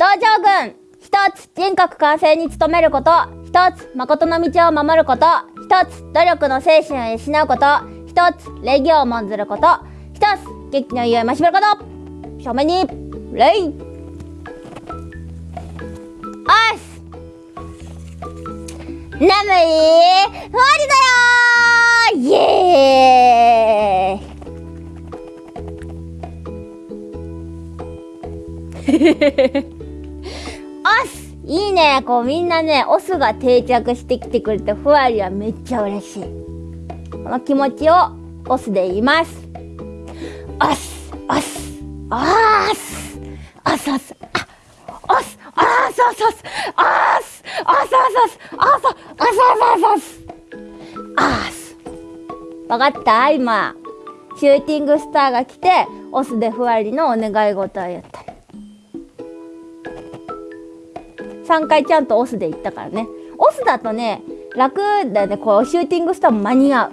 道場軍一つ人格完成に努めること一つ誠の道を守ること一つ努力の精神を養うこと一つ礼儀を重んずること一つ劇の家を増しめること。正面に礼。おす眠い。終わりだよイエーイ。オス。いいね。こうみんなねオスが定着してきてくれてふわりはめっちゃ嬉しい。この気持ちをオスで言います。オス。オス。オス。オスオス。あオス。オスオスオス。オス。オスオスオス。オスオスオスオス。オスオス。わかった？今シューティングスターが来てオスでふわりのお願い事を言った。3回ちゃんとオスで行ったからね。オスだとね楽だよね。こうシューティングスターも間に合う。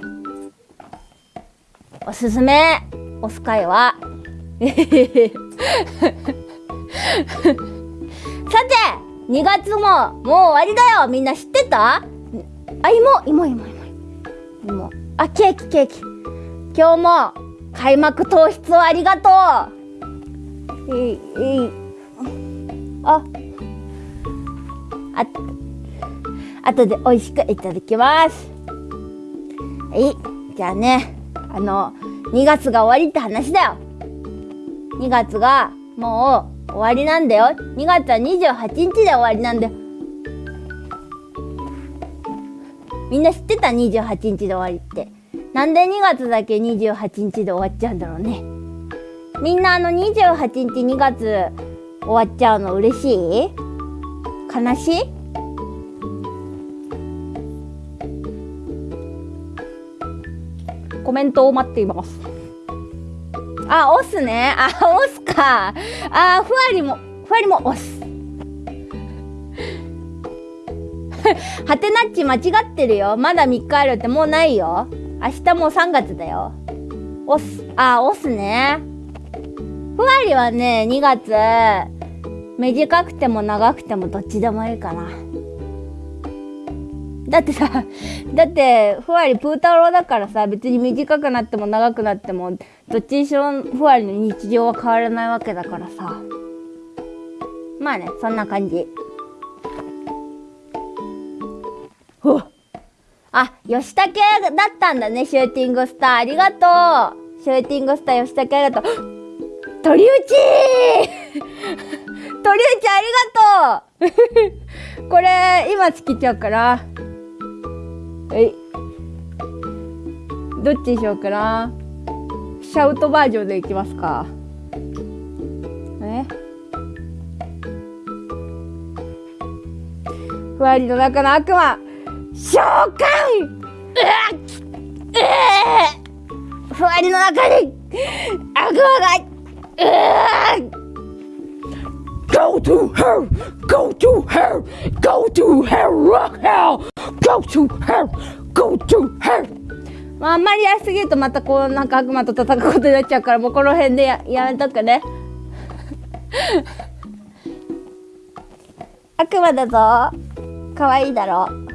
おすすめ。オス会は さて2月ももう終わりだよ。みんな知ってた？あ芋芋芋芋芋。あケーキケーキ。今日も開幕糖質をありがとう。いいいいああ後で美味しくいただきます。はい。じゃあねあの2月が終わりって話だよ。2月がもう終わりなんだよ。2月は28日で終わりなんだよ。みんな知ってた？28日で終わりって。なんで2月だけ28日で終わっちゃうんだろうね。みんなあの28日2月終わっちゃうの嬉しい？悲しい？コメントを待っていますあ、押すね。あ、押すか。あ、ふわりも、ふわりも押す。はてなっち間違ってるよ。まだ3日あるってもうないよ。明日もう3月だよ。押す。あ、押すね。ふわりはね、2月、短くても長くてもどっちでもいいかな。だってさ、だって、ふわりプー太郎だからさ、別に短くなっても長くなっても、どっちにしろふわりの日常は変わらないわけだからさ。まあね、そんな感じ。ほあ、吉武だったんだね、シューティングスター。ありがとう。シューティングスター吉武ありがとう。鳥打ち鳥ちゃんありがとう これ、今つけちゃうから。はい。どっちにしようかな。シャウトバージョンでいきますか。え？ふわりの中の悪魔召喚ふわりの中に悪魔がうわ Go to hell! Go to hell! Go to hell! Rock hell! Go to hell! Go to hell! まあ、あんまりやりすぎるとまたこうなんか悪魔と戦うことになっちゃうからもうこの辺でややめとくね 悪魔だぞ可愛いだろ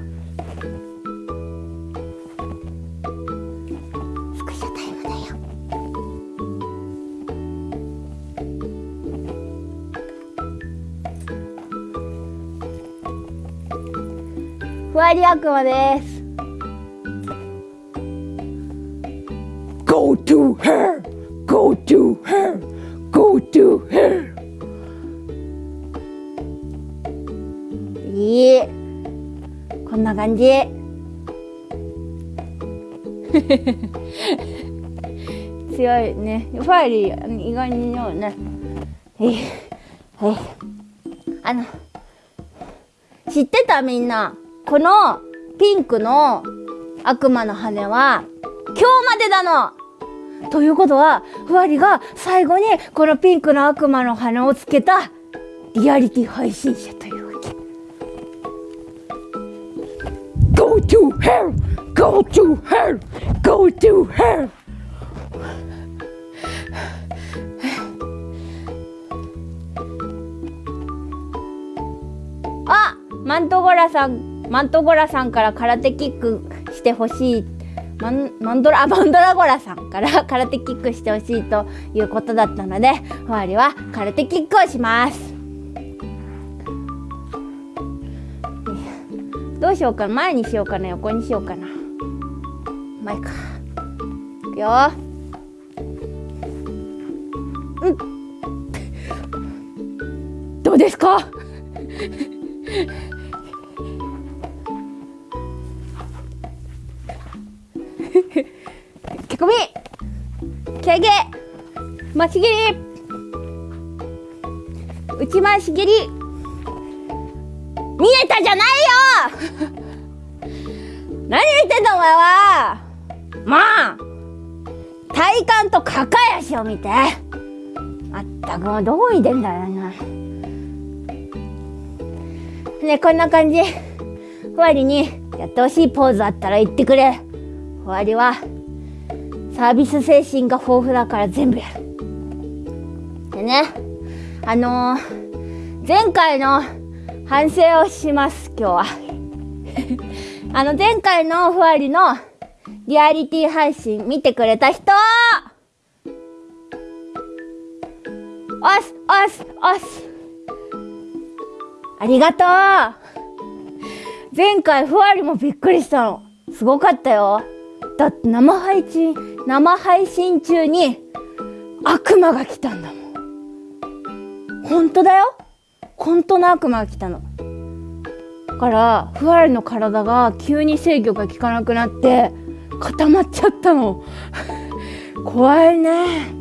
ふわり悪魔です。Go to her! Go to her! Go to her! いい。こんな感じ。強いね。ファイリー意外に強いね。はいはいあの知ってたみんなこのピンクの悪魔の羽は今日までなのということは、ふわりが最後にこのピンクの悪魔の羽をつけたリアリティ配信者というわけ。Go to hell! Go to hell! Go to hell! マントゴラさんマントゴラさんから空手キックしてほしい。マンマンドラマンドラゴラさんから 空手キックしてほしいということだったのでふわりは空手キックをします。どうしようかな。前にしようかな横にしようかな。前か。いくよ。うん。どうですか？けこみけげましぎり。内ましぎり。見えたじゃないよ。何言ってんだお前は。まあ体幹と抱え足を見て。まったくもうどこに出んだよな。ねこんな感じ。ふわりにやってほしいポーズあったら言ってくれ。ふわりは。サービス精神が豊富だから全部やる。でねあのー、前回の反省をします今日は。あの前回のふわりのリアリティ配信見てくれた人おすおすおす。ありがとう。前回ふわりもびっくりしたの。すごかったよ。だって生配信生配信中に悪魔が来たんだもん。本当だよ。本当の悪魔が来たの。だからふわりの体が急に制御が効かなくなって固まっちゃったの。怖いね。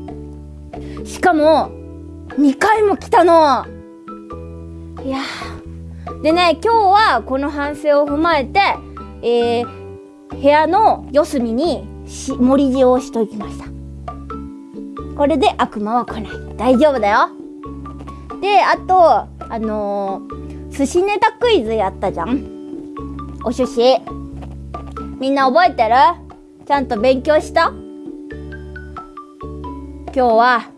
しかも2回も来たの。いや。でね今日はこの反省を踏まえて、えー、部屋の四隅にし盛り塩をしときました。これで悪魔は来ない。大丈夫だよ。であとあのー、寿司ネタクイズやったじゃん。お寿司。みんな覚えてる？ちゃんと勉強した？今日は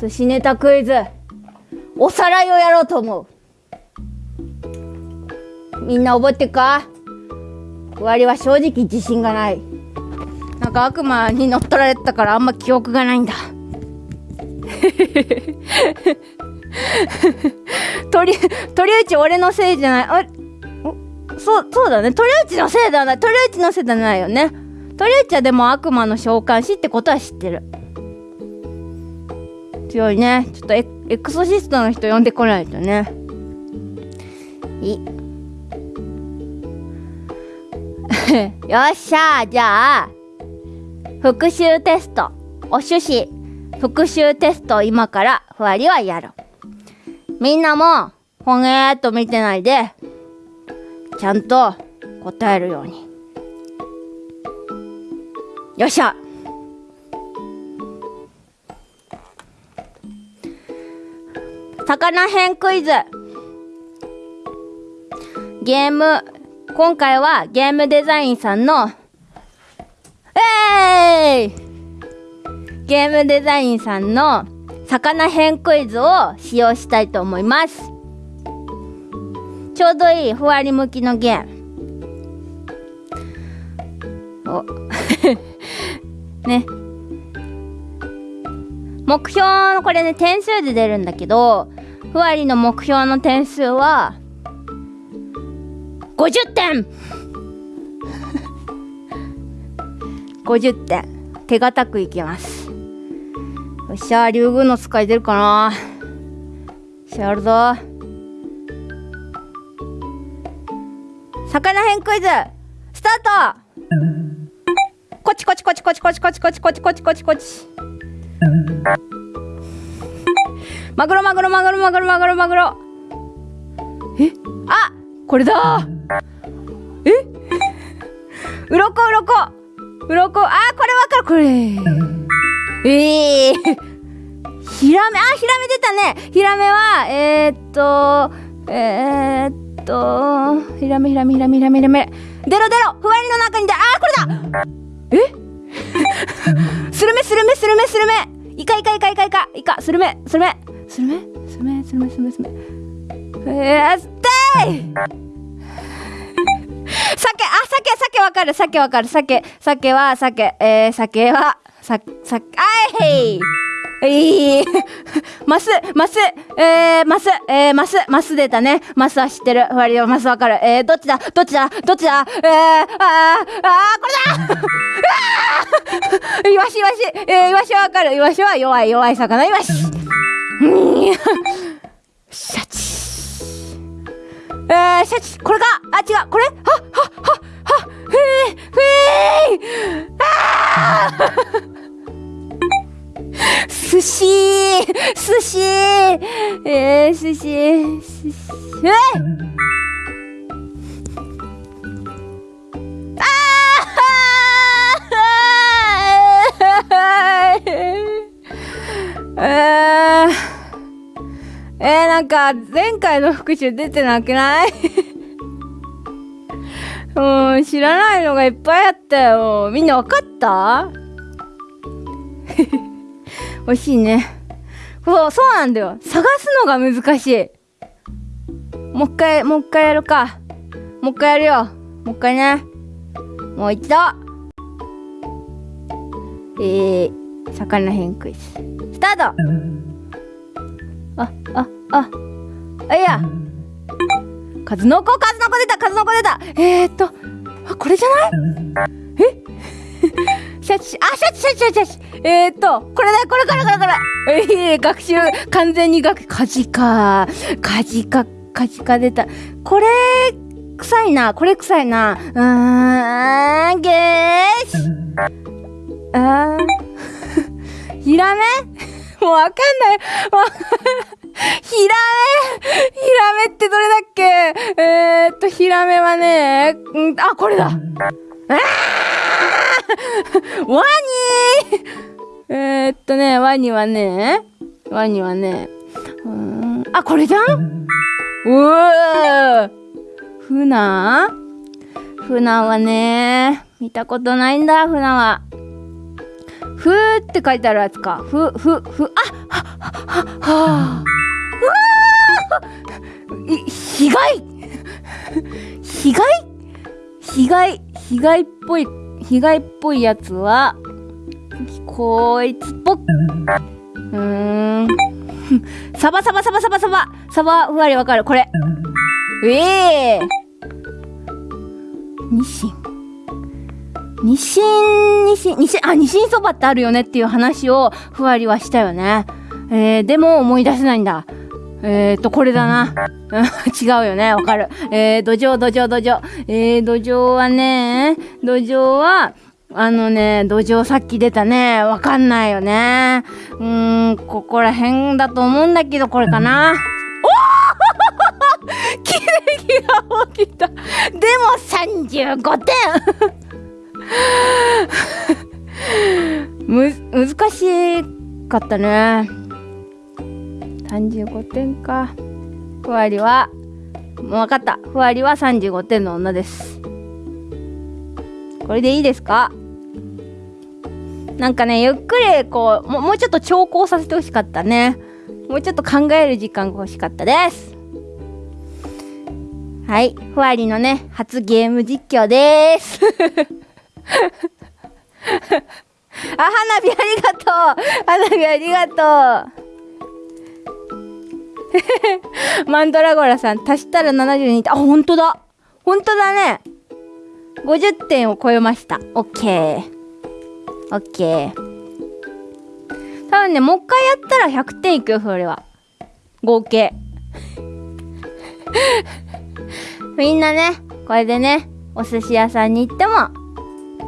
寿司ネタクイズ。おさらいをやろうと思う。みんな覚えてるか？終わりは正直自信がない。なんか悪魔に乗っ取られたからあんま記憶がないんだ。鳥鳥内俺のせいじゃない。あそうそうだね。鳥内のせいだな鳥内のせいじゃないよね。鳥内はでも悪魔の召喚師ってことは知ってる。強いね。ちょっとエエクソシストの人呼んでこないとね。いい。よっしゃじゃあ復習テストお趣旨復習テスト今からふわりはやるみんなもほげーっと見てないでちゃんと答えるように。よっしゃ。魚編クイズ。ゲーム今回はゲームデザインさんのえー、ゲームデザインさんの魚編クイズを使用したいと思います。ちょうどいいふわり向きのゲーム。お。ね。目標のこれね点数で出るんだけどふわりの目標の点数は50点。50点。手堅くいきます。よっしゃ竜宮の使い出るかな。しゃるぞ。魚編クイズスタート。こっちこっちこっちこっちこっちこっちこっちこっちこっちこちこち。マグロマグロマグロマグロマグロマグロ。え？あこれだ。え？うろこうろこ。うろこ。あこれわかる。これ。ええー、ヒラメ。あヒラメ出たね。ヒラメはえー、っとえー、っとヒラメヒラメヒラメヒラメヒラメ。出ろ出ろ。ふわりの中に出あこれだ。え？スルメスルメスルメスルメ。イカイカイカイカイカイカスルメスルメスルメ。スルメスルメスルメスルメ。えー、ステーイ！酒、あ、酒、酒わかる、酒わかる、酒、酒は、酒、えー、酒は、さ、さ、あいへい。い。マス、マス、えー、マス、えー、マス、マス出たね。マスは知ってる。ふわりはマスわかる。えー、どっちだ？どっちだ？どっちだ？えー、あー、あー、これだ！うわ イワシイワシ。えー、イワシはわかる。イワシは弱い、弱い魚。イワシ。うん。シャチ。えー、シャチ、これか？あ、違う、これ？はっ、はっ、はっ、は、ふえー、ふえー、あー！寿司寿司。えー、寿司寿司。えあー！えー、えー、なんか前回の復習出てなくない？うん、知らないのがいっぱいあったよ。みんなわかった？美味しいね。そう、そうなんだよ。探すのが難しい。もう一回、もう一回やるか。もう一回やるよ。もう一回ね。もう一度。えー、魚編クイズ。スタートあ、あ、あ、あ、いや。数の子、数の子出た、数の子出た。えー、っと、あ、これじゃない？え？シャチ、あ、シャチ、シャチ、シャチ、シャチ。えー、っと、これだ、これ、これ、これ、これ。ええー、学習、完全に学、カジカ、カジカ、カジカ出た。これ、臭いな、これ臭いな。うーん、ゲーシ。あー。ヒラメ？もうわかんない。ヒラメヒラメってどれだっけ？えー、っと、ヒラメはね、んあ、これだ。あ ワニえー、っとね、ワニはね、ワニはね、うん、あ、これじゃんうーフナフナはね、見たことないんだ、フナは。ふーって書いてあるやつか。ふ、ふ、ふ、あは、は、は、は、うわー被害被害？被害、被害っぽい、被害っぽいやつは、こいつっぽっ。うーん。サバサバサバサバサバ。サバふわりわかる。これ。ええー。ニシン。ニシン、ニシン、ニシン、あ、ニシンそばってあるよねっていう話をふわりはしたよね。えー、でも思い出せないんだ。えーと、これだな。違うよね。わかる。えー、土壌、土壌、土壌。えー、土壌はね、土壌は、あのね、土壌さっき出たね。わかんないよね。うーん、ここら辺だと思うんだけど、これかな。おお奇跡が起きた。でも35点 む、難しかったね。35点か。ふわりは、もう分かった。ふわりは35点の女です。これでいいですか？なんかね、ゆっくりこう、ももうちょっと調校させてほしかったね。もうちょっと考える時間が欲しかったです。はい。ふわりのね、初ゲーム実況です。あ、花火ありがとう花火ありがとう マンドラゴラさん、足したら72点。あ、ほんとだほんとだね !50 点を超えました。オッケー。オッケー。多分ね、もう一回やったら100点いくよ、それは。合計。みんなね、これでね、お寿司屋さんに行っても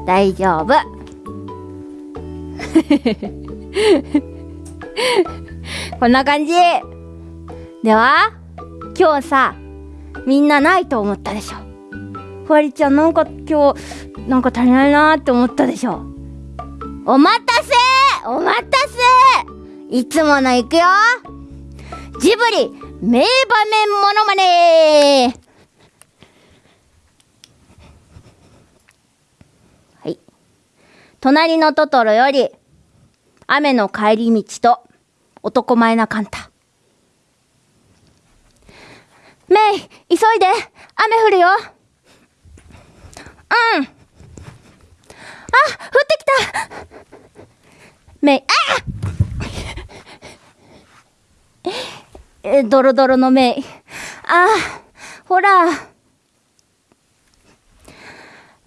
大丈夫。こんな感じ。では、今日さ、みんなないと思ったでしょ。ふわりちゃんなんか今日、なんか足りないなって思ったでしょ。お待たせお待たせいつもの行くよジブリ名場面モノマネはい。隣のトトロより、雨の帰り道と男前なカンタ。メイ、急いで。雨降るよ。うん。あ降ってきた。メイあえドロドロのメイ。あほら。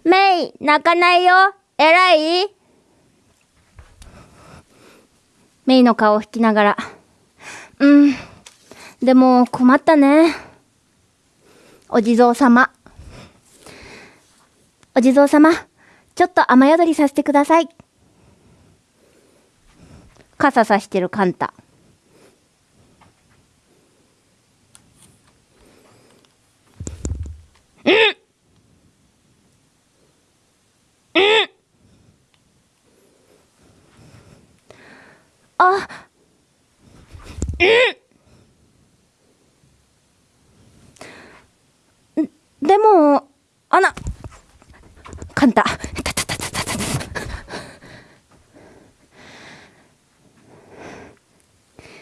メイ泣かないよ。偉い？メイの顔を引きながら。うん。でも困ったね。お地蔵様。お地蔵様ちょっと雨宿りさせてください。傘さしてるカンタうんうんあ。うんでもあな。カンタ。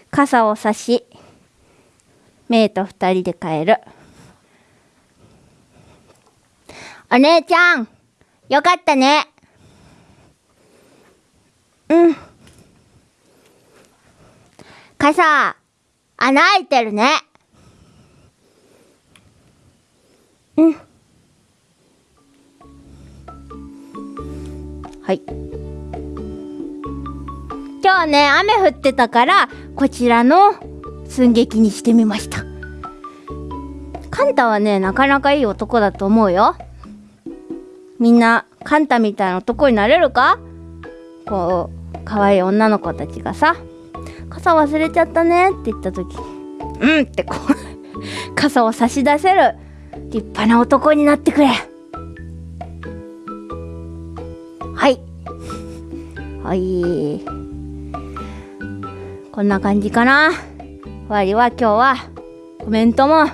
傘を差しメイと二人で帰る。お姉ちゃんよかったね。うん傘穴開いてるね。うん。はい。今日ね雨降ってたからこちらの寸劇にしてみました。カンタはねなかなかいい男だと思うよ。みんなカンタみたいな男になれるか？こう可愛い女の子たちがさ。傘忘れちゃったね。って言った時。うんってこう 傘を差し出せる。立派な男になってくれ。はい。はい。こんな感じかな。ふわりは今日は。コメントも。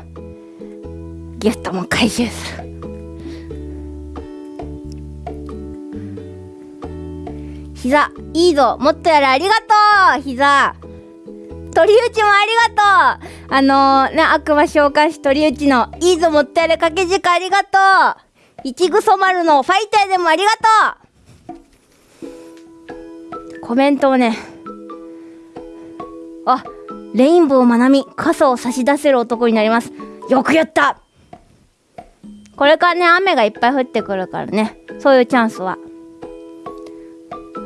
ギフトも回収する。膝いいぞ。もっとやれ。ありがとう。膝。鳥打ちもありがとうあのー、ね、悪魔召喚師鳥打ちのいいぞもっとやれ掛け軸ありがとういちぐそ丸のファイターでもありがとうコメントをね、あ、レインボーまなみ、傘を差し出せる男になります。よく言ったこれからね、雨がいっぱい降ってくるからね、そういうチャンスは。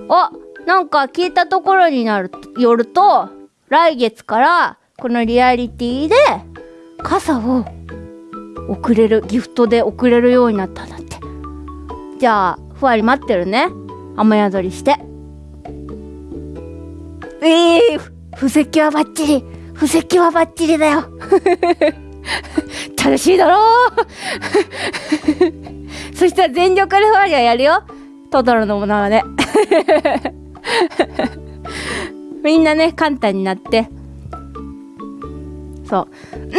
あ、なんか聞いたところになる、よると、来月からこのリアリティで傘を送れるギフトで送れるようになったんだって。じゃあふわり待ってるね。雨宿りして。ええー、布石はバッチリ。布石はバッチリだよ。楽しいだろう。そしたら全力でふわりはやるよ。トトロのものはねみんなね簡単になって。そう「うんうん」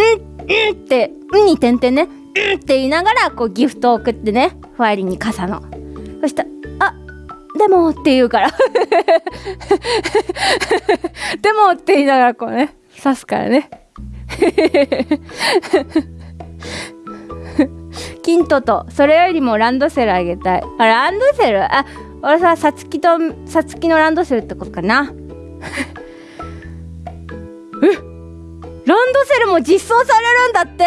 って「うん」に点々ね「うん」って言いながらこうギフトを送ってねふわりに傘の。そしたら「あでも」って言うから。でもって言いながらこうね刺すからね。キントとそれよりもランドセルあげたい。あランドセル？あ俺ささつきとさつきのランドセルってことかな。えランドセルも実装されるんだって。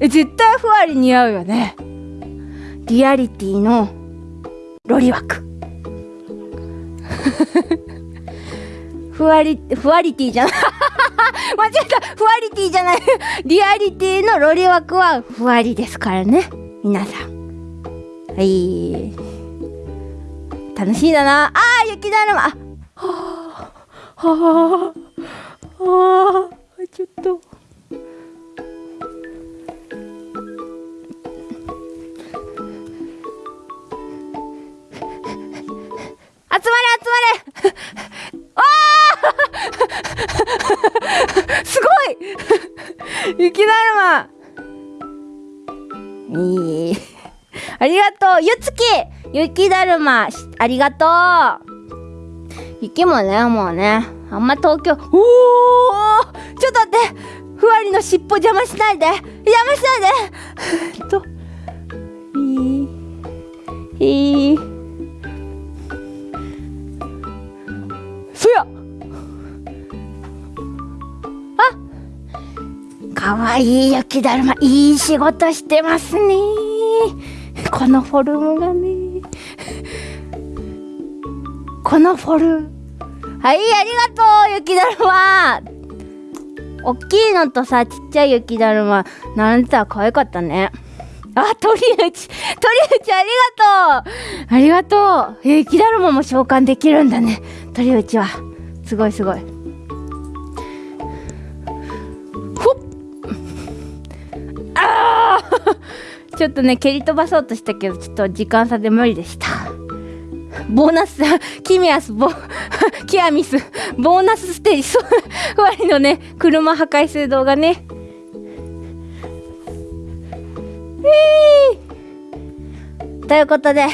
え絶対ふわり似合うよね。リアリティのロリ枠 ふわりふわりティじゃない。間違えた。ふわりティじゃない。リアリティのロリ枠はふわりですからね。皆さん。はい。楽しいだな。あー雪だるま。あはあはあはあちょっと。集まれ集まれ。あーすごい。雪だるま。いい。ありがとう。ゆつき雪だるま。ありがとう。雪もねもうね。あんま東京おおちょっと待って。ふわりの尻尾邪魔しないで。邪魔しないで。といいいい。そや。あかわいい雪だるまいい仕事してますね。このフォルムがねこのフォル。ムはいありがとう雪だるま。おっきいのとさちっちゃい雪だるま。並んでたら可愛かったね。あ鳥内鳥内ありがとう。ありがとう。雪だるまも召喚できるんだね。鳥内は。すごいすごい。あー。ちょっとね蹴り飛ばそうとしたけどちょっと時間差で無理でしたボーナス、キミアス、ボ、キアミス、ボーナスステージ、そう、ふわりのね、車破壊する動画ね。ということで、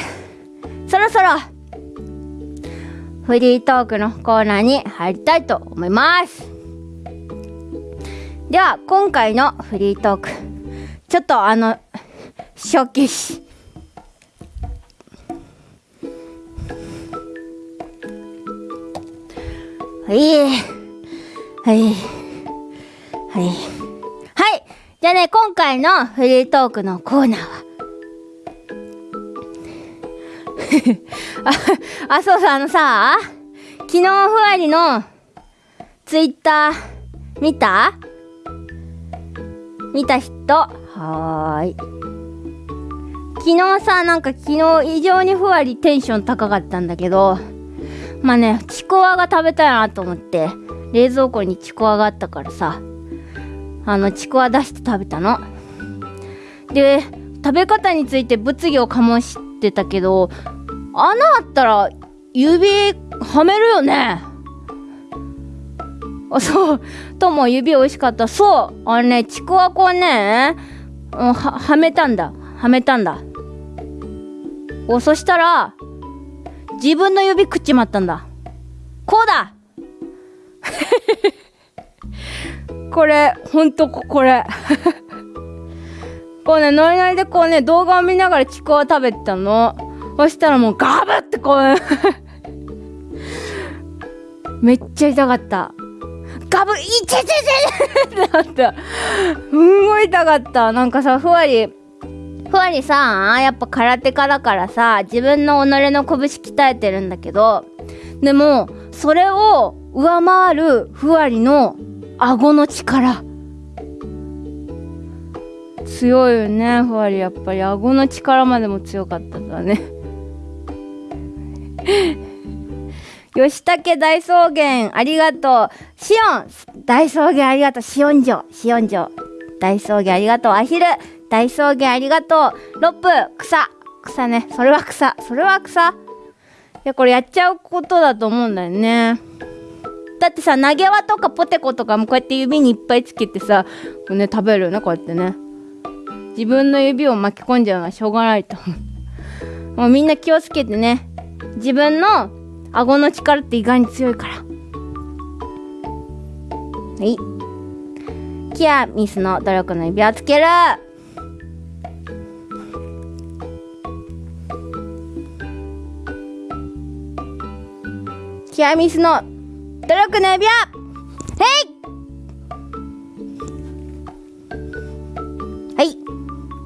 そろそろ、フリートークのコーナーに入りたいと思います。では、今回のフリートーク、ちょっとあの、初期し、はい。はい。はい。はい。じゃあね、今回のフリートークのコーナーは。あ、あ、そうそう、あのさ、昨日ふわりのツイッター見た見た人はーい。昨日さ、なんか昨日異常にふわりテンション高かったんだけど、まあね、ちくわが食べたいなと思って、冷蔵庫にちくわがあったからさ、あの、ちくわ出して食べたの。で、食べ方について物議を醸してたけど、穴あったら指はめるよね。あ、そう。とも指美味しかった。そう。あれね、ちくわこうね、は、はめたんだ。はめたんだ。お、そしたら、自分の指食っちまったんだ。こうだ これ、ほんとこれ。こうね、ノリノリでこうね、動画を見ながらちくわ食べてたの。そしたらもうガブってこう、めっちゃ痛かった。ガブ、いちちちってなった。すんごい痛かった。なんかさ、ふわり、ふわりさ、やっぱ空手家だからさ、自分の己の拳鍛えてるんだけど、でも、それを上回るふわりの顎の力。強いよね、ふわり。やっぱり顎の力までも強かったんだね。吉武大草原、ありがとう。シオン、大草原ありがとう。シオン城、シオン城。大草原ありがとう。アヒル、大草原ありがとう。ロップ、草。草ね。それは草。それは草。いや、これやっちゃうことだと思うんだよね。だってさ、投げ輪とかポテコとかもこうやって指にいっぱいつけてさ、こうね、食べるよね、こうやってね。自分の指を巻き込んじゃうのはしょうがないと思う。もうみんな気をつけてね。自分の顎の力って意外に強いから。はい。キアミスの努力の指輪つけるキアミスの努力の指輪へいはい。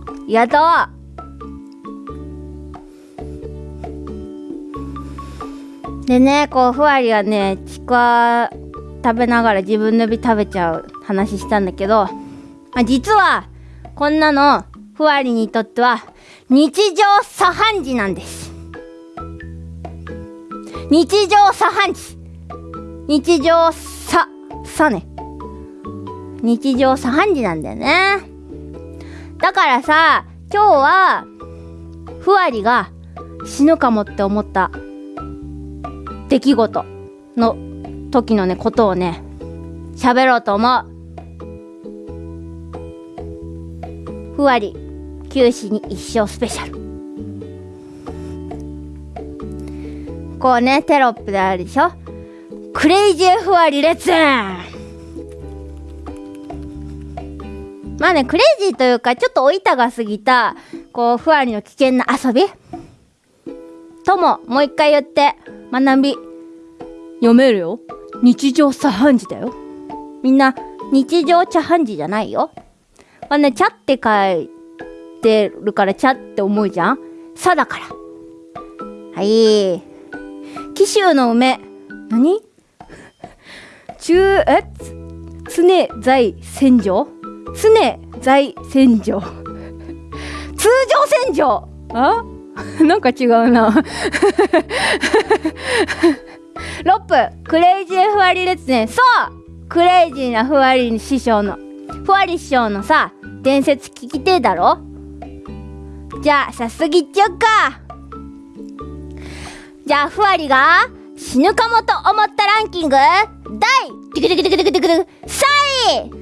ありがとうでね、こう、ふわりはね、ちくわ食べながら自分の指食べちゃう話したんだけど、まあ実は、こんなの、ふわりにとっては、日常茶飯事なんです。日常茶飯事。日常さ、さね。日常茶飯事なんだよね。だからさ、今日は、ふわりが死ぬかもって思った出来事の時のね、ことをね、喋ろうと思う。ふわり、九死に一生スペシャル。こうね、テロップであるでしょ？クレイジーふわりレッツまあね、クレイジーというか、ちょっとお板が過ぎた、こう、ふわりの危険な遊びとも、もう一回言って、学び。読めるよ。日常茶飯事だよ。みんな、日常茶飯事じゃないよ。まあね、茶って書いてるから茶って思うじゃんさだから。はい。紀州の梅。何？中、え？常在戦場？常在戦場。通常戦場？あ？なんか違うな。ロップ。クレイジーふわり列伝そうクレイジーなふわり師匠の。ふわり師匠のさ伝説聞きてえだろ？じゃあ早速いっちゃうか。じゃあふわりが死ぬかもと思ったランキング第テクテクテクテクテク3位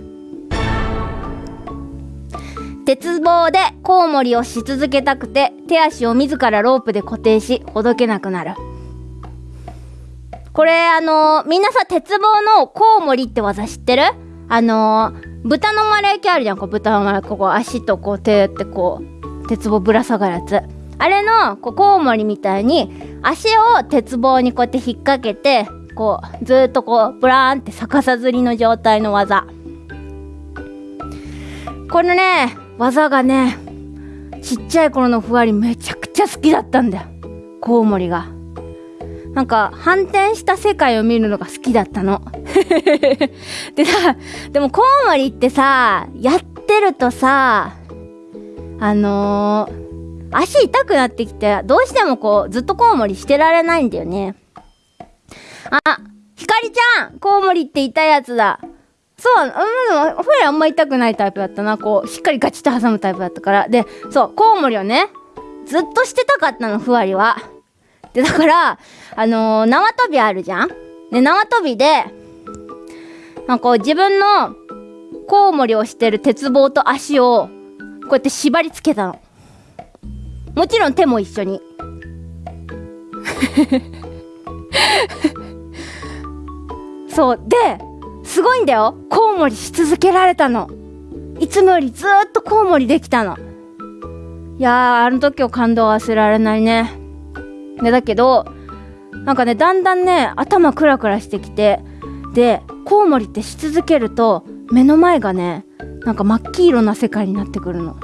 鉄棒でコウモリをし続けたくて手足を自らロープで固定しほどけなくなるこれあのー、みんなさ鉄棒のコウモリって技知ってるあのー、豚の丸焼きあるじゃんこう豚の丸焼きここ足とこう手ってこう鉄棒ぶら下がるやつあれのこうコウモリみたいに足を鉄棒にこうやって引っ掛けてこうずっとこうブラーンって逆さずりの状態の技。このね技がねちっちゃい頃のふわりめちゃくちゃ好きだったんだよ。コウモリが。なんか反転した世界を見るのが好きだったの。でさでもコウモリってさやってるとさあのー、足痛くなってきてどうしてもこうずっとコウモリしてられないんだよねあひかりちゃんコウモリって痛いやつだそう、うん、でも、フレあんま痛くないタイプだったな。こう、しっかりガチッと挟むタイプだったから。で、そう、コウモリをね、ずっとしてたかったの、ふわりは。で、だから、あのー、縄跳びあるじゃん？で、縄跳びで、まあ、こう、自分のコウモリをしてる鉄棒と足を、こうやって縛り付けたの。もちろん手も一緒に。そう。で、すごいんだよコウモリし続けられたのいつもよりずっとコウモリできたのいやあの時を感動忘れられないねでだけどなんかねだんだんね頭クラクラしてきてでコウモリってし続けると目の前がねなんか真っ黄色な世界になってくるの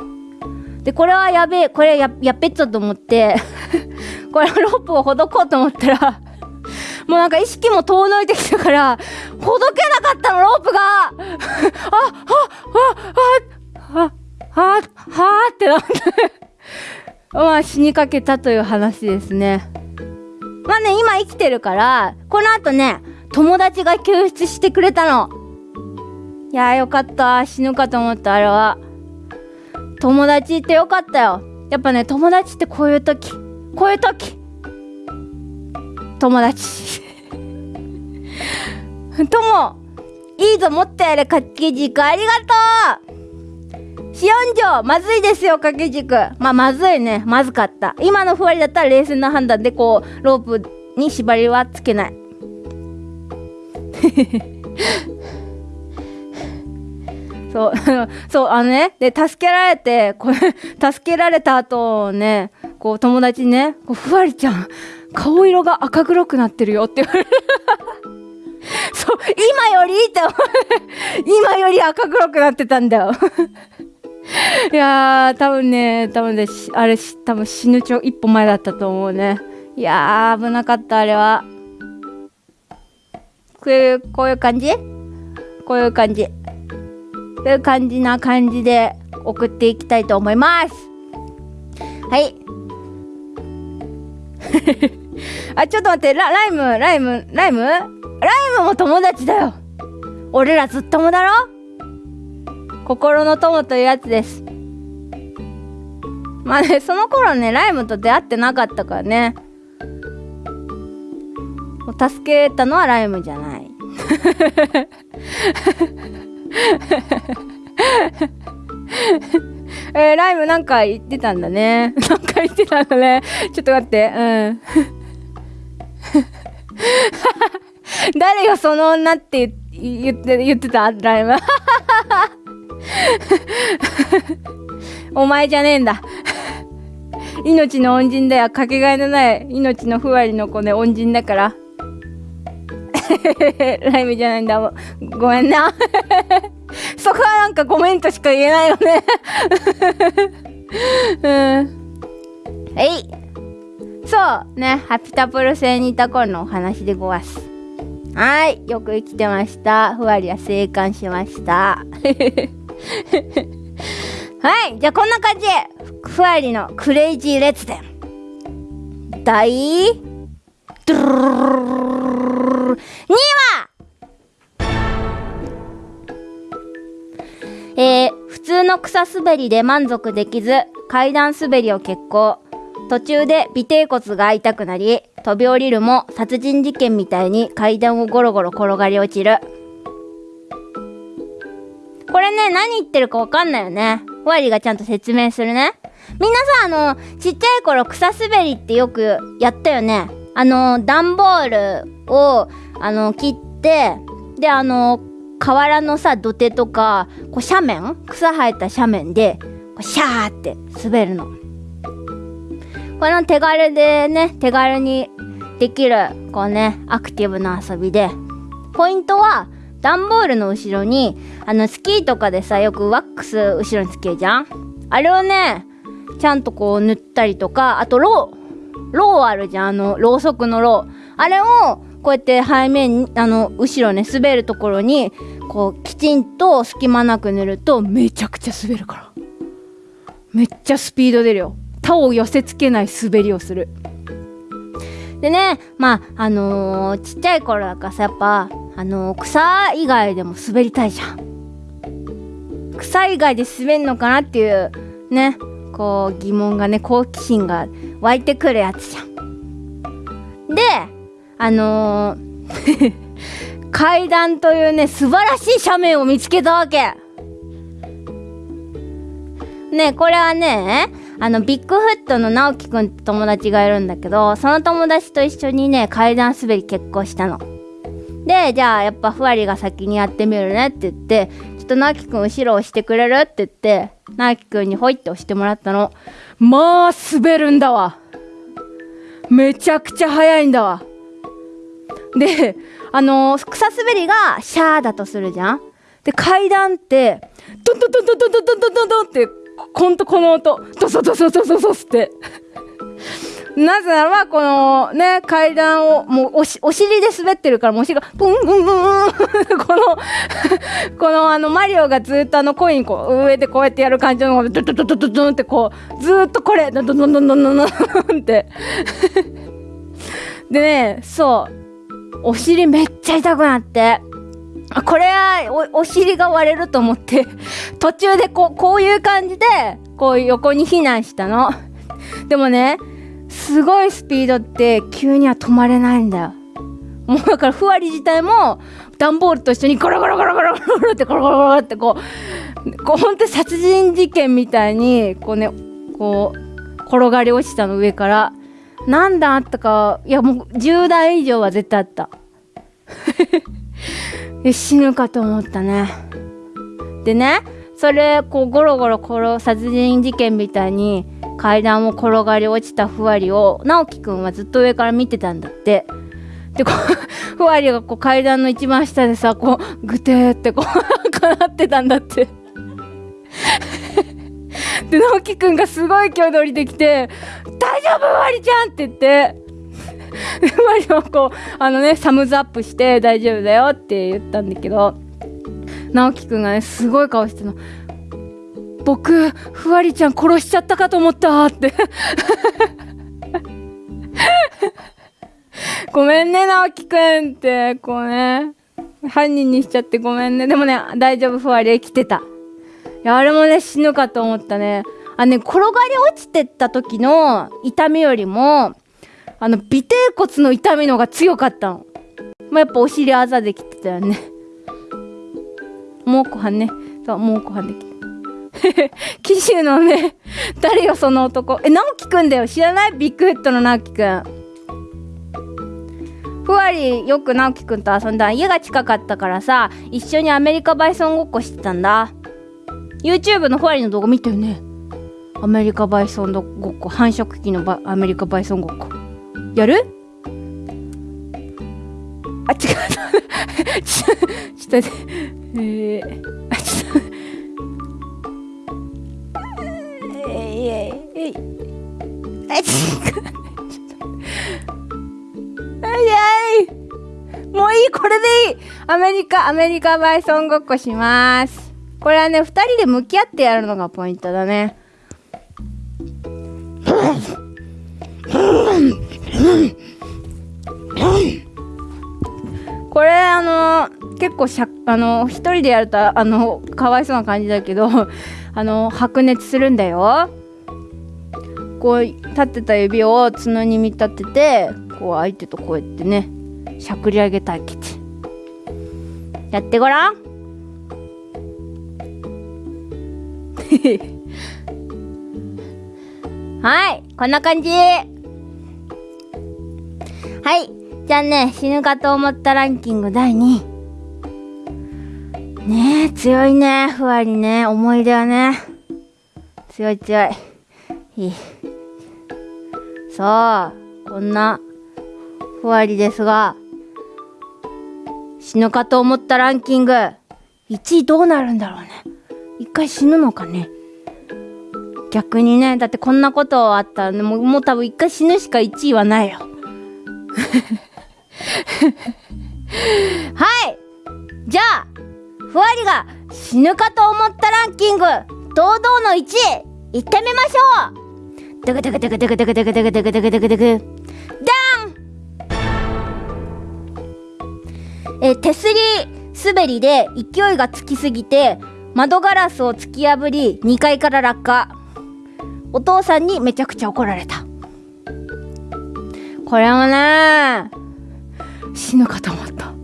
でこれはやべえこれややっべっちゃと思って これロープをほどこうと思ったらもうなんか意識も遠のいてきたから、ほどけなかったの、ロープがあ、あ、あ、あ、あ、あ、はってなってまあ死にかけたという話ですね。まあね、今生きてるから、この後ね、友達が救出してくれたの。いやーよかった。死ぬかと思った、あれは。友達ってよかったよ。やっぱね、友達ってこういう時、こういう時、友達。ともいいぞ持ってやれ。掛け軸。ありがとう。四四条まずいですよ掛け軸。まあまずいね。まずかった。今のふわりだったら冷静な判断でこうロープに縛りはつけない。そう そうあのねで助けられてこれ 助けられた後ねこう友達にねこうふわりちゃん顔色が赤黒くなってるよって言われる。そう今よりって思今より赤黒くなってたんだよ。いやー多分ね多分ねあれ多分死ぬちょ一歩前だったと思うね。いやー危なかったあれは。こういうこういう感じ？こういう感じ。こういう感じな感じで送っていきたいと思いますはい あ、ちょっと待って、ラライム、ライム、ライム？ライムも友達だよ。俺らずっともだろ？心の友というやつです。まあね、その頃ね、ライムと出会ってなかったからね。助けたのはライムじゃない。えー、ライムなんか言ってたんだね。なんか言ってたんだね。ちょっと待って。うん。誰がその女って言って、言ってた？ライム。お前じゃねえんだ。命の恩人だよ。かけがえのない命のふわりの子ね、恩人だから。ライブじゃないんだ。ごめんな。そこはなんかコメントしか言えないよね。うん。えい。そうね、ハピタプル星にいた頃のお話でごわす。はい、よく生きてました。ふわりは生還しました。はい、じゃあこんな感じで、ふわりのクレイジー列伝。第、ドゥルルル2話えー、普通の草滑りで満足できず、階段滑りを決行。途中で尾てい骨が痛くなり、飛び降りるも殺人事件みたいに階段をゴロゴロ転がり落ちる。これね、何言ってるかわかんないよね。ふわりがちゃんと説明するね。みんなさ、あの、ちっちゃい頃草滑りってよくやったよね。あの、段ボールを、あの、切って、で、あの、河原のさ、土手とか、こう斜面草生えた斜面で、こうシャーって滑るの。この手軽でね、手軽にできる、こうね、アクティブな遊びで、ポイントは、段ボールの後ろに、あの、スキーとかでさ、よくワックス後ろにつけるじゃんあれをね、ちゃんとこう塗ったりとか、あと、ロー、ローあるじゃんあの、ろうそくのロー。あれを、こうやって背面、あの、後ろね、滑るところに、こう、きちんと隙間なく塗ると、めちゃくちゃ滑るから。めっちゃスピード出るよ。他を寄せつけない滑りをする。でね、まあ、あのー、ちっちゃい頃だからさ、やっぱ、あのー、草以外でも滑りたいじゃん。草以外で滑んのかなっていう、ね、こう、疑問がね、好奇心が湧いてくるやつじゃん。で、あのー 階段というね、素晴らしい斜面を見つけたわけ。ね、これはね、あの、ビッグフットの直樹くんって友達がいるんだけど、その友達と一緒にね、階段滑り結婚したの。で、じゃあ、やっぱふわりが先にやってみるねって言って、っと直樹くん後ろ押してくれる？って言って、直樹くんにほいって押してもらったの。まあ、滑るんだわ。めちゃくちゃ速いんだわ。で、あのー、草滑りがシャーだとするじゃん？で、階段って、ドンドンドンドンドンドンドンドンドって、ほんとこの音、ドソドソドソドスって。なぜならば、このね、階段を、もうおし、お尻で滑ってるから、もうお尻が、ブンブンブンブン この このあの、マリオがずっとあのコインこう、上でこうやってやる感じの、ドドドドドドンってこう、ずっとこれ、ドドドドドドドンって でね、そう。お尻めっちゃ痛くなって、これはお、お尻が割れると思って、途中でこう、こういう感じで、こう横に避難したの。でもね、すごいスピードって急には止まれないんだよ。もうだからふわり自体も段ボールと一緒にゴロゴロゴロゴロゴロってゴロゴロゴロってこう、こうほんと殺人事件みたいに、こうね、こう、転がり落ちたの上から。何段あったか、いやもう10段以上は絶対あった。死ぬかと思ったね。でね、それ、こう、ゴロゴロ殺、殺人事件みたいに階段を転がり落ちたふわりを、直樹くんはずっと上から見てたんだって。で、こう、ふわりがこう階段の一番下でさ、こう、ぐてーってこう、かなってたんだって。で直樹くんがすごい勢いで降りてきて「大丈夫ふわりちゃん!」って言ってマリオこうあのねサムズアップして大丈夫だよって言ったんだけど直樹くんがねすごい顔しての。僕ふわりちゃん殺しちゃったかと思ったって。ごめんね直樹くんって。こうね犯人にしちゃって。ごめんね。でもね大丈夫。ふわり生きてた。いや、あれもね、死ぬかと思ったね。あね、転がり落ちてった時の痛みよりも、あの、尾てい骨の痛みの方が強かったの。まあ、やっぱお尻あざできてたよね。もう後半ね。そう、もう後半できて。紀州のね、誰よその男。え、直樹くんだよ。知らない？ビッグフットの直樹くん。ふわりよく直樹くんと遊んだ家が近かったからさ、一緒にアメリカバイソンごっこしてたんだ。YouTube のふわりの動画見たよねアメリカバイソンごっこ繁殖期のバアメリカバイソンごっこやる？あ違う ちょちょっと待ってえー、あちょっとえいえいえいあちょっともういいこれでいいアメリカアメリカバイソンごっこしますこれはね2人で向き合ってやるのがポイントだねこれあの結構しゃあの一人でやるとあのかわいそうな感じだけど あの白熱するんだよ。こう立ってた指を角に見立ててこう相手とこうやってねしゃくり上げ対決やってごらん。はいこんな感じ。はいじゃあね死ぬかと思ったランキング第2位。ねえ強いねふわりね。思い出はね。強い強い。いい。さあこんなふわりですが。死ぬかと思ったランキング。1位どうなるんだろうね。一回死ぬのかね。逆にねだってこんなことあったらねもうもう多分一回死ぬしか1位はないよ。はい。じゃあふわりが死ぬかと思ったランキング。堂々の1位。いってみましょう。ドクドクドクドクドクドクドクドクドクドクドク。ダン！え手すり滑りで勢いがつきすぎて窓ガラスを突き破り2階から落下。お父さんにめちゃくちゃ怒られた。これもね死ぬかと思った。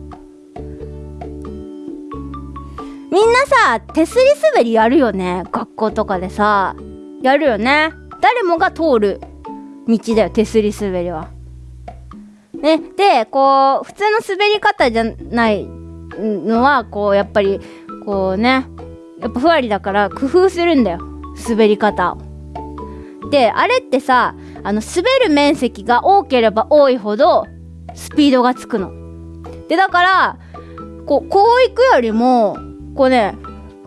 みんなさ手すり滑りやるよね？学校とかでさ。やるよね？誰もが通る道だよ手すり滑りは。ね？でこう普通の滑り方じゃないのはこうやっぱりこうねやっぱふわりだから工夫するんだよ滑り方を。であれってさあの滑る面積が多ければ多いほどスピードがつくの。でだからこうこう行くよりもこうね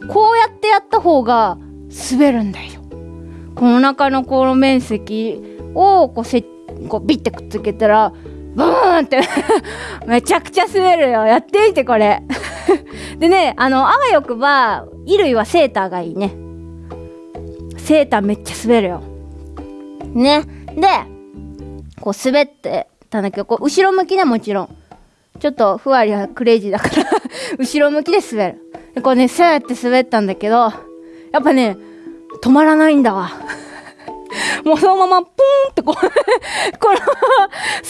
こうやってやった方が滑るんだよ。この中のこの面積をこうせこうビッてくっつけたらブーンって めちゃくちゃ滑るよ。やってみてこれ。でねあのあわよくば衣類はセーターがいいね。セーターめっちゃ滑るよ。ね。でこう滑ってたんだけどこう後ろ向きねもちろん。ちょっとふわりはクレイジーだから 後ろ向きで滑る。でこうねそうやって滑ったんだけどやっぱね止まらないんだわ。もうそのままポーンってこう このまま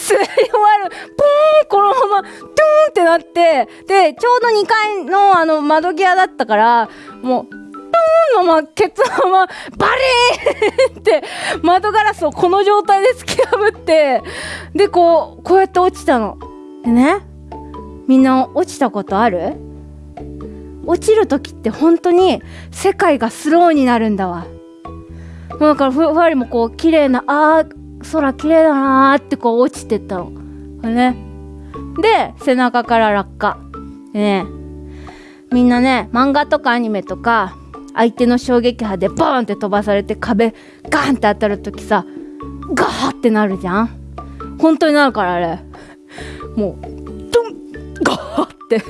滑り終わる。ポーンこのままドゥーンってなってでちょうど2階のあの窓際だったからもうドーンのままケツのままバリーンって窓ガラスをこの状態で突き破ってでこうこうやって落ちたの。でねみんな落ちたことある？落ちる時って本当に世界がスローになるんだわ。だからふわりもこう綺麗なあー空綺麗だなーってこう落ちてったの。ね。で背中から落下。ね。みんなね漫画とかアニメとか相手の衝撃波でバーンって飛ばされて壁ガーンって当たる時さガーってなるじゃん。本当になるからあれ。もうドンガーって。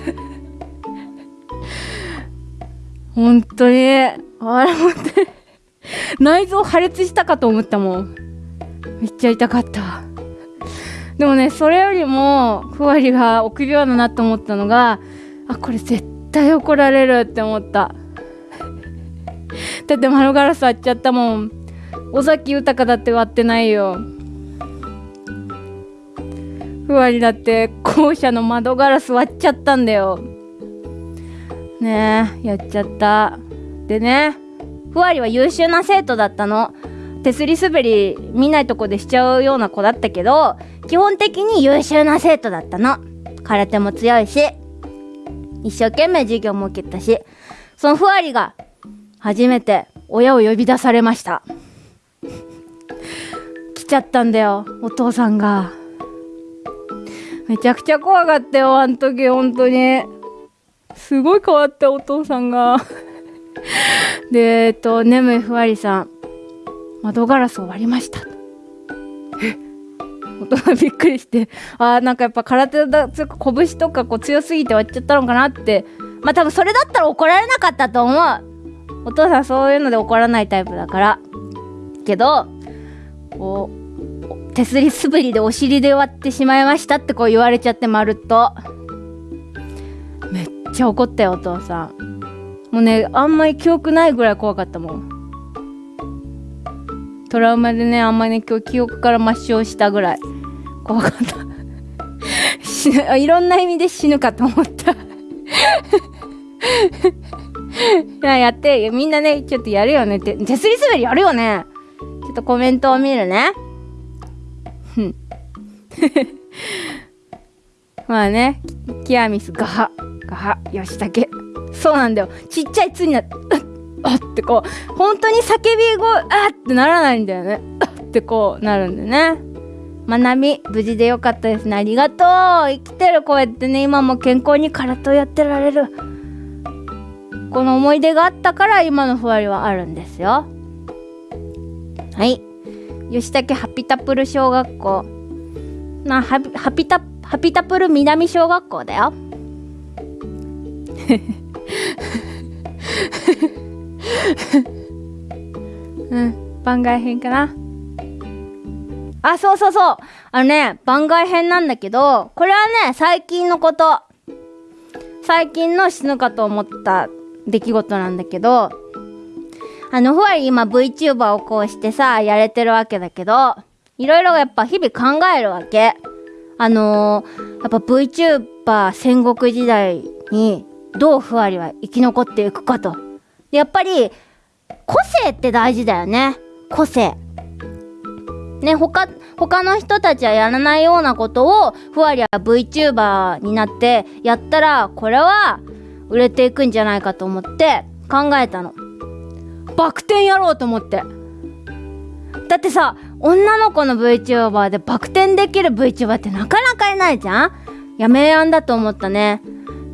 本当に。あれ本当に。内臓破裂したかと思ったもん。めっちゃ痛かった。でもねそれよりもふわりが臆病だなと思ったのがあこれ絶対怒られるって思った。だって窓ガラス割っちゃったもん。尾崎豊だって割ってないよ。ふわりだって校舎の窓ガラス割っちゃったんだよ。ねえやっちゃった。でねふわりは優秀な生徒だったの。手すり滑り見ないとこでしちゃうような子だったけど基本的に優秀な生徒だったの。空手も強いし一生懸命授業も受けたしそのふわりが初めて親を呼び出されました。来ちゃったんだよお父さんが。めちゃくちゃ怖かったよあの時本当に。すごい変わったお父さんが。でえっと眠いふわりさん。窓ガラスを割りました。え？大人びっくりして。あーなんかやっぱ空手だつうか拳とかこう強すぎて割っちゃったのかなって。まあ多分それだったら怒られなかったと思う。お父さんそういうので怒らないタイプだから。けどこう手すりすぶりでお尻で割ってしまいましたってこう言われちゃってまるっとちゃ怒ったよお父さん。もうねあんまり記憶ないぐらい怖かったもん。トラウマでねあんまりね今日記憶から抹消したぐらい。怖かった。死ぬいろんな意味で死ぬかと思った。いややってみんなねちょっとやるよね。って手すり滑りやるよね。ちょっとコメントを見るね。まあねキアミスガハ。ガハヨシタケそうなんだよ。ちっちゃい「つ」になって「あっ」ってこう本当に叫び声「あっ」ってならないんだよね「あっ」ってこうなるんだよね。まなみ無事でよかったですね。ありがとう。生きてるこうやってね今も健康に空手をやってられる。この思い出があったから今のふわりはあるんですよ。はい。吉武ハピタプル小学校。なハピハピタハピタプル南小学校だよ。うん番外編かな。あそうそうそう。あのね番外編なんだけどこれはね最近のこと。最近の死ぬかと思った出来事なんだけどあのふわり今 VTuber をこうしてさやれてるわけだけどいろいろやっぱ日々考えるわけ。あのー、やっぱ VTuber 戦国時代にどうふわりは生き残っていくかと。やっぱり個性って大事だよね。個性。ね他他の人たちはやらないようなことをふわりは VTuber になってやったらこれは売れていくんじゃないかと思って考えたの。バク転やろうと思って。だってさ女の子の VTuber でバク転できる VTuber ってなかなかいないじゃん。やめやんだと思ったね。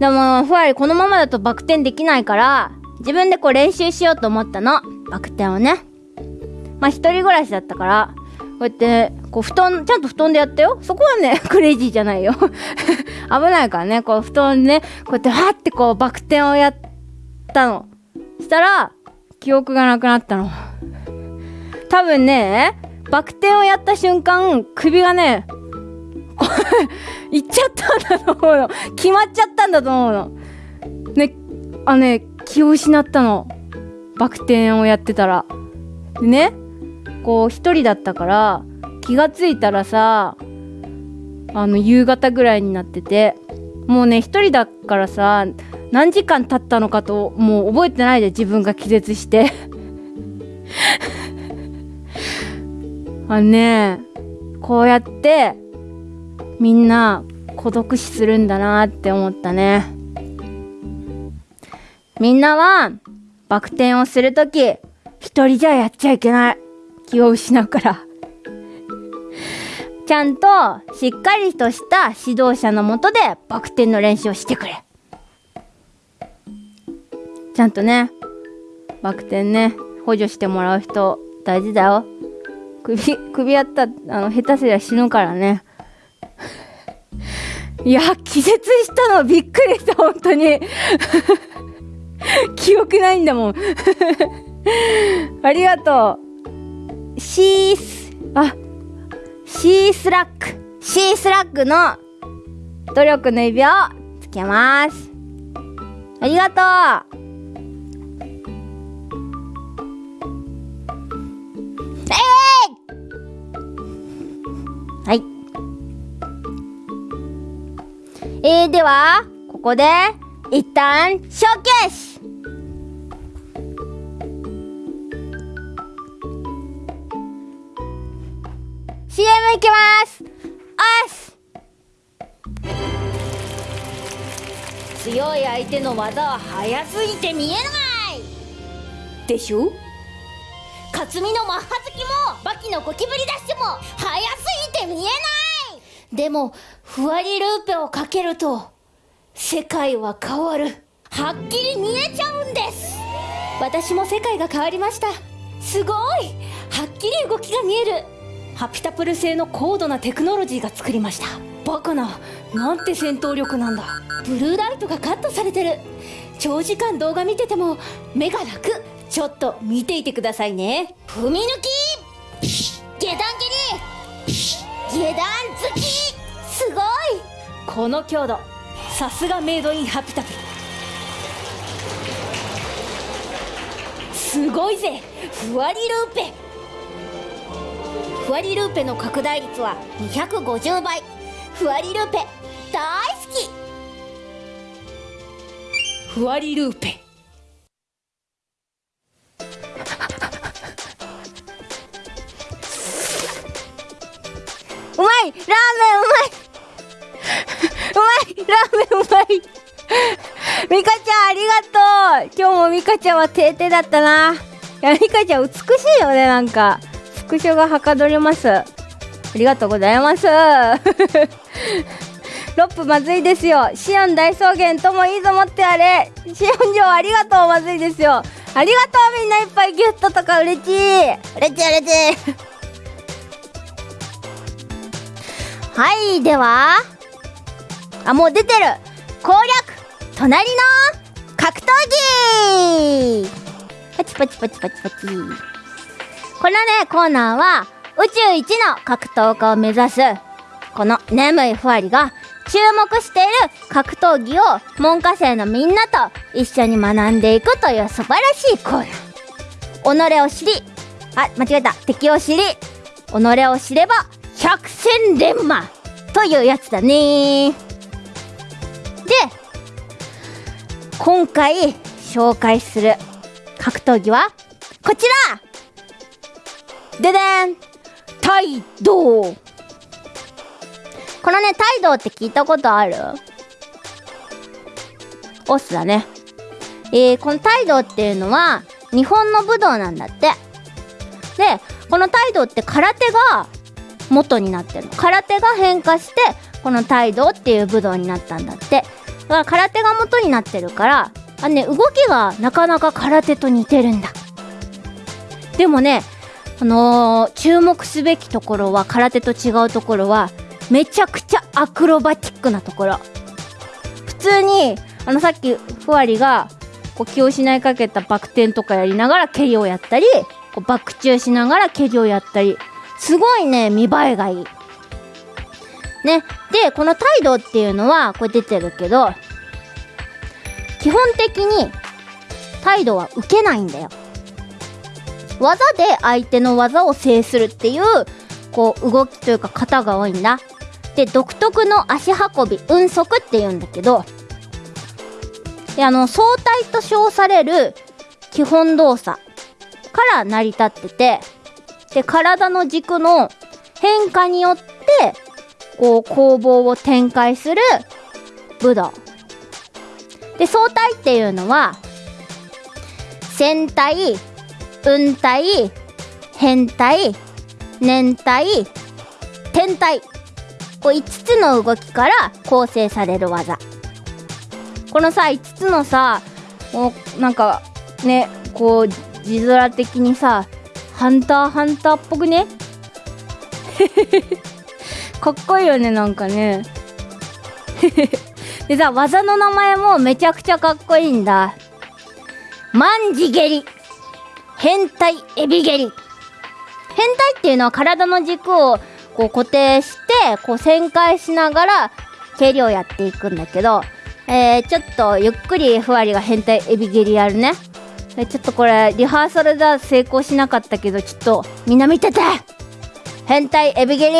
でもふわりこのままだとバク転できないから自分でこう練習しようと思ったの。バク転をね。まあ一人暮らしだったからこうやってこう布団ちゃんと布団でやったよ。そこはね クレイジーじゃないよ。危ないからね。こう布団でねこうやってはってこうバク転をやったの。したら記憶がなくなったの。多分ねバク転をやった瞬間首がね いっちゃったんだと思うの決まっちゃったんだと思うの。ねあね気を失ったの。バク転をやってたら。でねこう一人だったから気がついたらさあの夕方ぐらいになっててもうね一人だからさ何時間経ったのかともう覚えてないで自分が気絶して。あのねこうやってみんな孤独死するんだなって思ったね。みんなはバク転をするとき一人じゃやっちゃいけない。気を失うから。ちゃんとしっかりとした指導者のもとでバク転の練習をしてくれ。ちゃんとねバク転ね補助してもらう人大事だよ。首首やったあの下手すりゃ死ぬからね。いや気絶したのびっくりした本当に。記憶ないんだもん。ありがとう。シースあシースラックシースラックの努力の指をつけます。ありがとう。えー、えー、ではここで一旦ショーケース。CM いきます。おし強い相手の技は速すぎて見えない。でしょ？克実のマッハ好きもバキのゴキブリダッシュも速すぎて見えない。でもふわりルーペをかけると世界は変わる。はっきり見えちゃうんです。私も世界が変わりました。すごい。はっきり動きが見える。ハピタプル製の高度なテクノロジーが作りました。バカな。なんて戦闘力なんだ。ブルーライトがカットされてる。長時間動画見てても目が楽。ちょっと見ていてくださいね。踏み抜き。下段蹴り。下段突き。この強度。さすがメイドインハピタプルすごいぜ。ふわりルーペ。ふわりルーペの拡大率は250倍ふわりルーペ大好き。ふわりルーペ。うまいラーメンうまい。うまいラーメンうまい。ミカちゃんありがとう。今日もミカちゃんは定々だったな。いやミカちゃん美しいよねなんか。スクショがはかどります。ありがとうございます。ロップまずいですよ。シオン大草原ともいいぞ持ってあれ。シオン城ありがとうまずいですよ。ありがとうみんないっぱいギュッととか嬉しい。嬉しい嬉しい。はいではあもう出てる。攻略隣の格闘技。パチパチパチパチパチ。このねコーナーは宇宙一の格闘家を目指す。この眠いふわりが注目している格闘技を文科生のみんなと一緒に学んでいくという素晴らしいコーナー。己を知りあ間違えた。敵を知り己を知れば百戦錬磨というやつだね。で今回紹介する格闘技はこちら!ででん!態度このね態度って聞いたことある?オスだね。えー、この態度っていうのは日本の武道なんだって。でこの態度って空手が元になってるの。空手が変化してこの態度っていう武道になったんだって。だから空手が元になってるからあね動きがなかなか空手と似てるんだ。でもねあのー、注目すべきところは空手と違うところはめちゃくちゃアクロバティックなところ。普通にあのさっきふわりがこう気を失いかけたバク転とかやりながら蹴りをやったりこうバク宙しながら蹴りをやったり。すごいね見栄えがいい。ね。でこの態度っていうのはこれ出てるけど基本的に態度は受けないんだよ。技で相手の技を制するっていうこう動きというか型が多いんだ。で独特の足運び運足っていうんだけどであの相対と称される基本動作から成り立っててで体の軸の変化によってこう攻防を展開する武道。で相対っていうのは戦対運対変対年対天体こう5つの動きから構成される技。このさ5つのさもうなんかねこう字面的にさハンターハンターっぽくね？かっこいいよねなんかね。でさ技の名前もめちゃくちゃかっこいいんだ。万字蹴り変態エビ蹴り変態っていうのは体の軸をこう固定してこう旋回しながら蹴りをやっていくんだけど、えー、ちょっとゆっくりふわりが変態エビ蹴りやるね。ちょっとこれリハーサルでは成功しなかったけどちょっとみんな見てて。変態エビ蹴り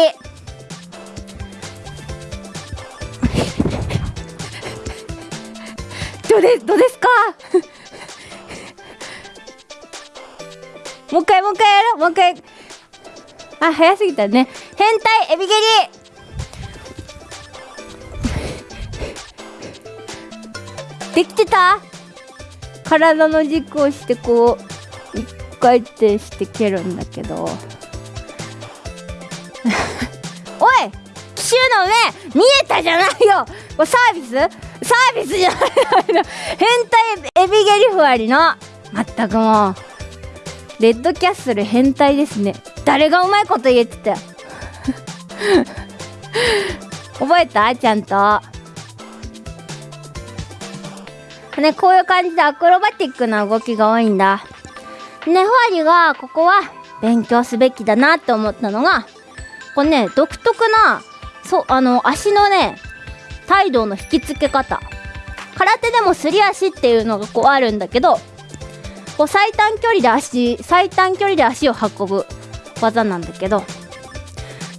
どうですどうですか？もう一回もう一回やろう。もう一回。あ早すぎたね。変態エビ蹴り。できてた？体の軸をしてこう一回転して蹴るんだけど。おい奇襲の目見えたじゃないよ。サービス？サービスじゃない。の変態エビゲリフアリのまったくもう。レッドキャッスル変態ですね。誰がうまいこと言えてた。覚えた？ちゃんと。ねこういう感じでアクロバティックな動きが多いんだ。ねファリがここは勉強すべきだなって思ったのがこれね独特なそうあの足のね態度の引き付け方。空手でもすり足っていうのがこうあるんだけどこう最短距離で足最短距離で足を運ぶ技なんだけど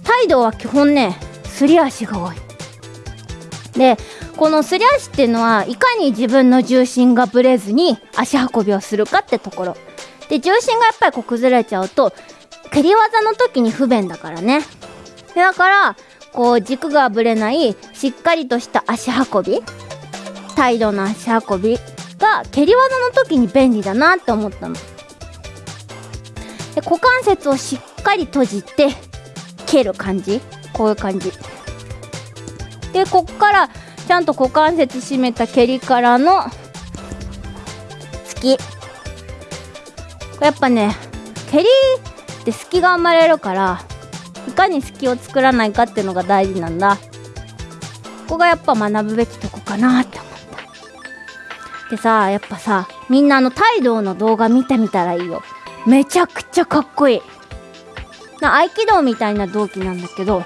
態度は基本ねすり足が多い。でこのすり足っていうのはいかに自分の重心がぶれずに足運びをするかってところ。で重心がやっぱりこう崩れちゃうと蹴り技の時に不便だからね。だからこう軸がぶれないしっかりとした足運び態度の足運びが蹴り技の時に便利だなって思ったの。で股関節をしっかり閉じて蹴る感じ。こういう感じ。でこっからちゃんと股関節締めた蹴りからの突き。やっぱね蹴りって隙が生まれるからいかに隙を作らないかっていうのが大事なんだ。ここがやっぱ学ぶべきとこかなって思った。でさやっぱさみんなあの態度の動画見てみたらいいよ。めちゃくちゃかっこいい。な合気道みたいな動機なんだけど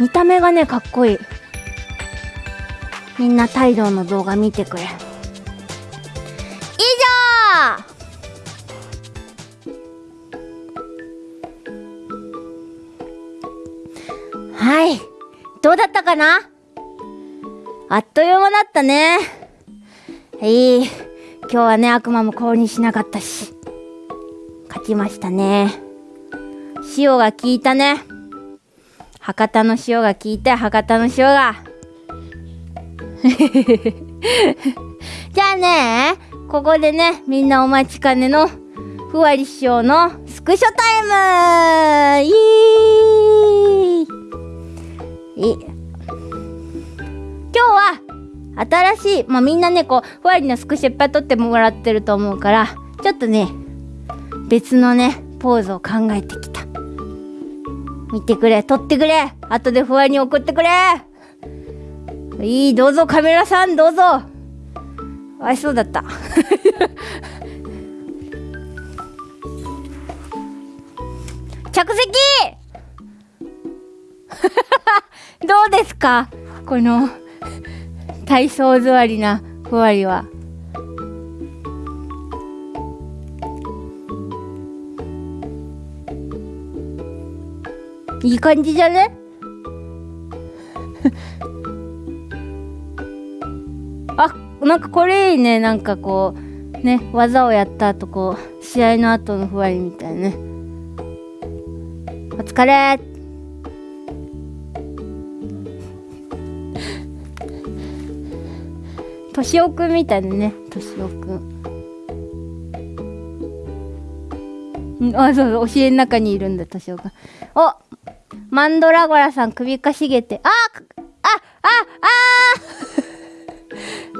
見た目がねかっこいい。みんな態度の動画見てくれ。以上！はい。どうだったかな？あっという間だったね。いい。今日はね悪魔も降臨しなかったし。勝ちましたね。塩が効いたね。博多の塩が効いて博多の塩が。じゃあねここでねみんなお待ちかねのふわり師匠のスクショタイム。イーい今日は新しいまあみんなねこうふわりのスクショいっぱい撮ってもらってると思うからちょっとね別のねポーズを考えてきた。見てくれ撮ってくれ。後でふわりに送ってくれ。いいどうぞカメラさんどうぞ。あいそうだった。着席！どうですか？この体操座りなふわりは。いい感じじゃね？あなんかこれいいね。なんかこうね技をやった後こう試合の後のふわりみたいね。お疲れとしおくんみたいだねとしおくんあそうそう教えの中にいるんだとしおくんおマンドラゴラさん首かしげて。あああ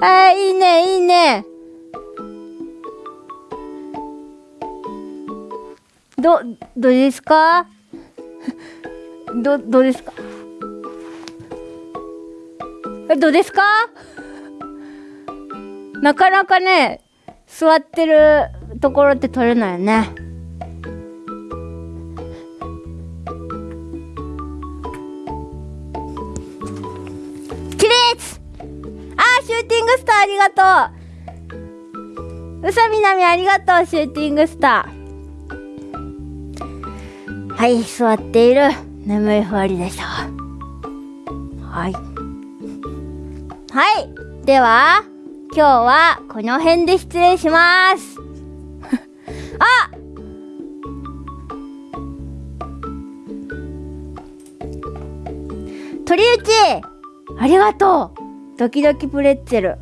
あ ああいいねいいね。ど どうですか？どどうですか？えどうですか？なかなかね座ってるところって取れないよね。起立あーシューティングスターありがとう。うさみなみありがとうシューティングスター。はい座っている。眠いふわりでした。はい。はい。では今日はこの辺で失礼します。あ！鳥内ありがとう。ドキドキプレッツェル。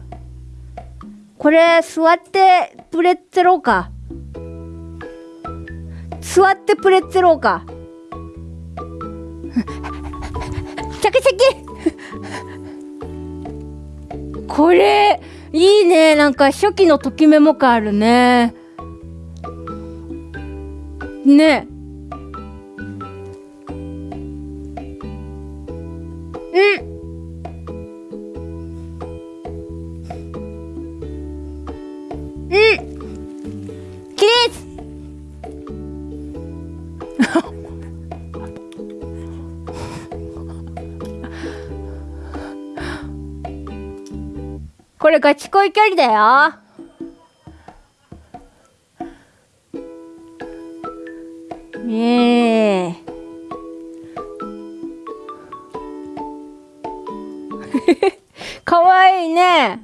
これ座ってプレッツェロうか。座ってプレッツェローか。シャキシャキこれいいね。なんか初期のときメモ感あるね。ね。うん。うん。起立これガチ恋距離だよ。ねえ。かわいいね。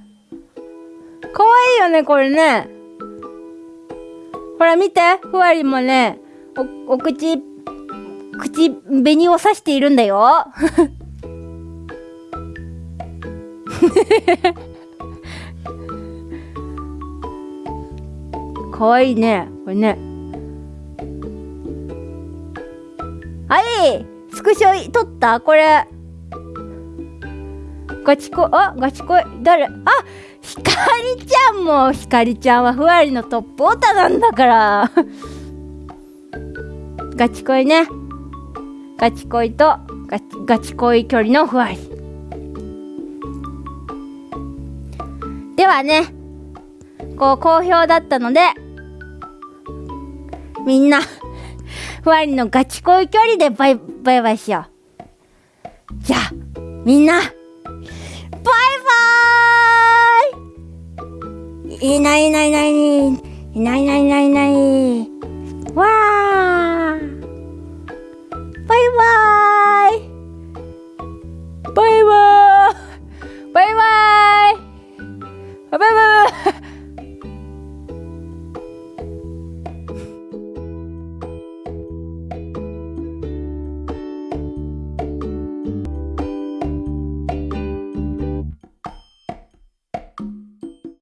かわいいよねこれね。ほら見て。ふわりもねおお口口紅を刺しているんだよ。かわいいね。これね。はいスクショ撮った？これ。ガチ恋あガチ恋誰？あひかりちゃんも。ひかりちゃんはふわりのトップオタなんだから。ガチ恋ね。ガチ恋とガチガチ恋距離のふわり。ではねこう好評だったのでみんなふわりのガチ恋距離でバイバイバイしよう。じゃあみんなバイバーイ。いないいないいないいない。いないいないいない。わー。バイバーイ。バイバーイ。バイバイ。バイバイバイ。